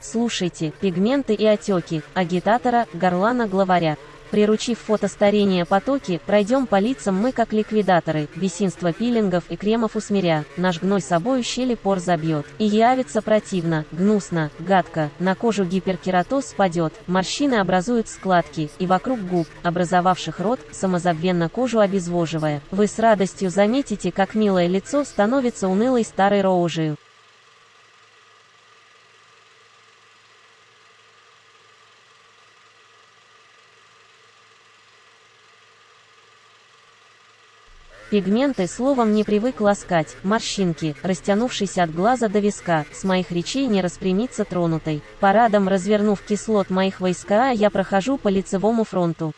Слушайте, пигменты и отеки, агитатора, горлана главаря. Приручив фотостарение потоки, пройдем по лицам мы как ликвидаторы, бесинство пилингов и кремов усмиря, наш гной собою щели пор забьет. И явится противно, гнусно, гадко, на кожу гиперкератоз спадет, морщины образуют складки, и вокруг губ, образовавших рот, самозабвенно кожу обезвоживая. Вы с радостью заметите, как милое лицо становится унылой старой роужею. Пигменты словом не привык ласкать, морщинки, растянувшись от глаза до виска, с моих речей не распрямиться тронутой. Парадом развернув кислот моих войска, я прохожу по лицевому фронту.